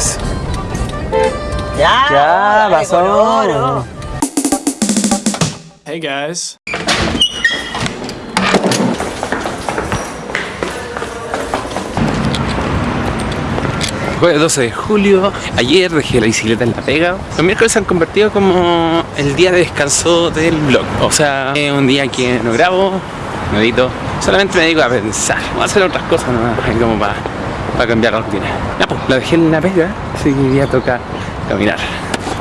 Eso. Ya, Ya, pasó. coloro. Hey guys. Jueves 12 de julio, ayer dejé la bicicleta en la pega. Los miércoles se han convertido como el día de descanso del blog. O sea, es un día que no grabo, no edito, solamente me dedico a pensar, o a hacer otras cosas nomás, como para, para cambiar la rutina. Ya pues, la dejé en la pega, así que ya toca caminar.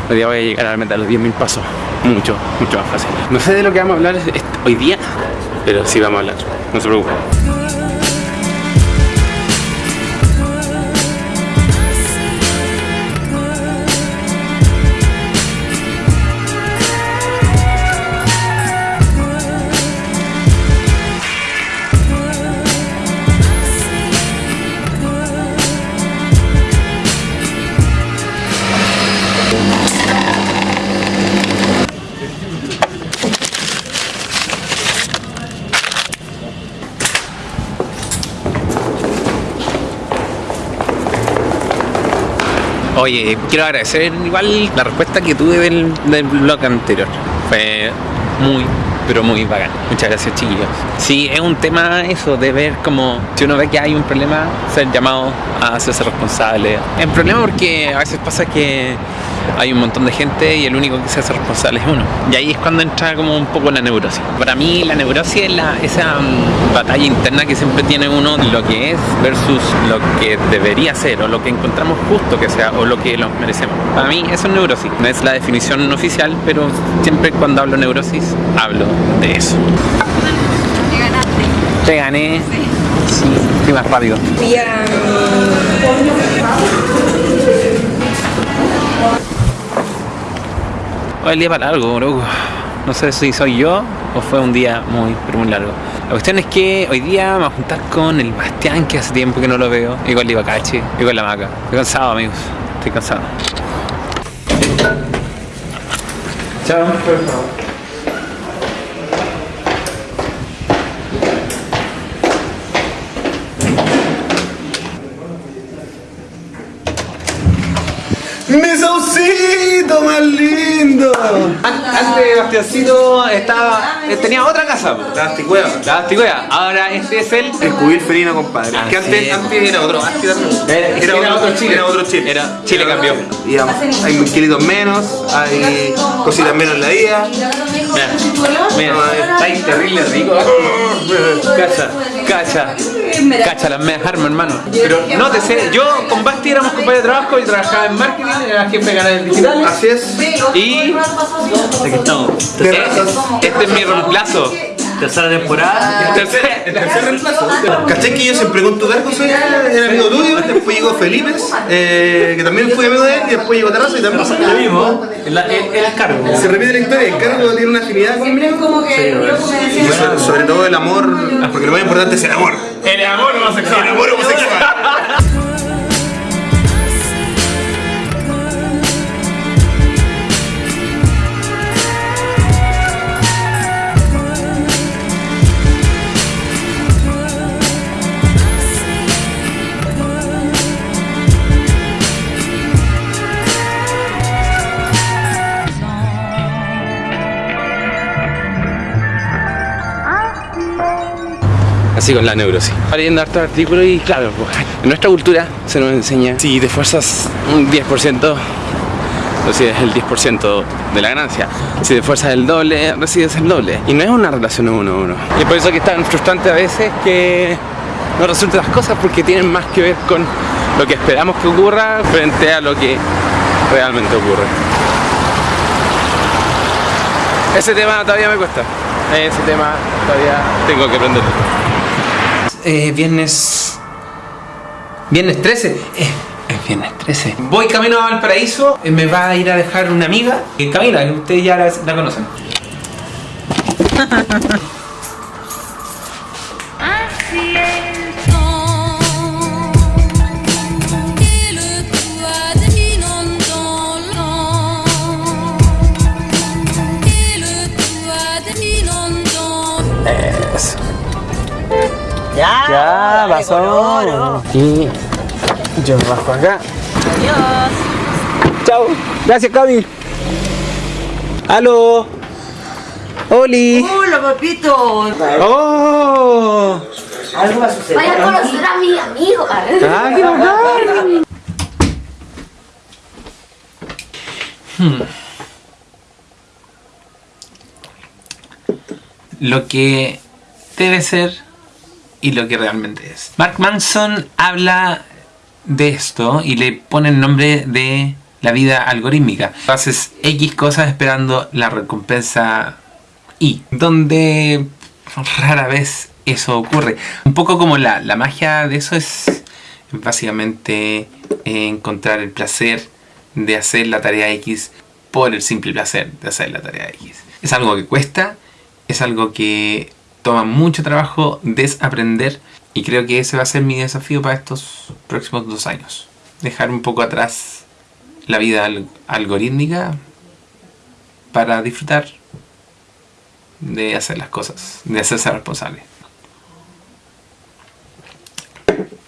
Hoy día voy a llegar a la meta de los 10.000 pasos, mucho, mucho más fácil. No sé de lo que vamos a hablar hoy día, pero sí vamos a hablar, no se preocupen. Oye, quiero agradecer igual la respuesta que tuve del, del anterior. Fue muy, pero muy bacán. Muchas gracias, chiquillos. Sí, es un tema eso de ver como si uno ve que hay un problema, ser llamado a hacerse responsable. Es un problema porque a veces pasa que hay un montón de gente y el único que se hace responsable es uno. Y ahí es cuando entra como un poco la neurosis. Para mí la neurosis es la, esa mm, batalla interna que siempre tiene uno lo que es versus lo que debería ser o lo que encontramos justo que sea o lo que nos merecemos. Para mí eso es neurosis. No es la definición oficial, pero siempre cuando hablo neurosis hablo de eso. Ganaste. Te gané. Sí, fui más rápido. Fui a Hoy el día para largo, loco. No sé si soy yo o fue un día muy, pero muy largo. La cuestión es que hoy día me voy a juntar con el Bastián, que hace tiempo que no lo veo, y con el Ibacache, y con la Maca. Estoy cansado, amigos. Estoy cansado. Chao. ¡Mi saucito más lindo! Antes Bastiancito estaba, eh, tenía otra casa. La anticueva. La. Ahora este es el... El cubil felino, compadre. Ah, que antes, sí. antes era otro. Antes era, otro Chile. Era otro Chile. Era- Chile cambió. Y hay hay kilitos menos, hay cositas menos en la vida. Mira, está terrible rico. Cacha, cacha, cacha las medias armas, hermano. Pero nótese, yo con Basti éramos compañeros de trabajo y trabajaba en marketing, era jefe de canales digitales. Así es. Y Aquí estamos. este, este es mi reemplazo. Tercera temporada. Tercer- el tercer reemplazo. ¿Cachai que yo siempre con tu verbo soy el amigo tuyo? Después llegó Felipe, eh, que también fui amigo de él, y después llegó Terraza y también Lo mismo. El, el, el cargo. Se repite la historia, el cargo tiene una afinidad conmigo. que Y sobre, sobre todo el amor, lo más importante es el amor. El amor homosexual. El amor homosexual. Así con la neurosis. Leyendo harto artículos y claro, pues, en nuestra cultura se nos enseña si te esfuerzas un 10%, recibes el 10% de la ganancia. Si te esfuerzas el doble, recibes el doble. Y no es una relación uno a uno. Y por eso que es tan frustrante a veces que no resultan las cosas porque tienen más que ver con lo que esperamos que ocurra frente a lo que realmente ocurre. Ese tema todavía me cuesta. Ese tema todavía tengo que aprenderlo. Eh, viernes. Viernes 13. Eh, es viernes 13. Voy camino a Valparaíso. eh, me va a ir a dejar una amiga. eh, Camila, que ustedes ya la, la conocen. Así Ya, Ya, dale, pasó. coloro. Y yo me bajo acá. Adiós. Chao. Gracias, Cami. Aló. Oli. Hola, papito. Oh. Algo va a suceder. Vaya a conocer a mi amigo. Ah, qué bacán. Lo que debe ser y lo que realmente es. Mark Manson habla de esto y le pone el nombre de la vida algorítmica. Haces X cosas esperando la recompensa Y, donde rara vez eso ocurre. Un poco como la, la magia de eso es básicamente eh, encontrar el placer de hacer la tarea X por el simple placer de hacer la tarea X. Es algo que cuesta, es algo que toma mucho trabajo desaprender y creo que ese va a ser mi desafío para estos próximos dos años. Dejar un poco atrás la vida al- algorítmica para disfrutar de hacer las cosas, de hacerse responsable.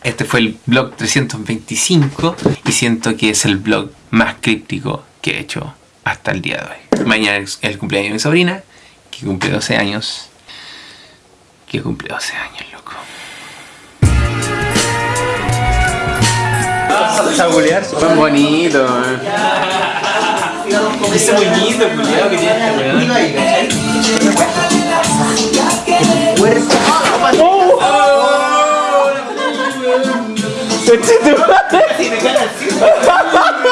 Este fue el blog 325 y siento que es el blog más críptico que he hecho hasta el día de hoy. Mañana es el cumpleaños de mi sobrina, que cumple 12 años. Que cumple 12 años, loco. Fue bonito, Ese moñito, culiado, que tiene este weón. Sí, me gana el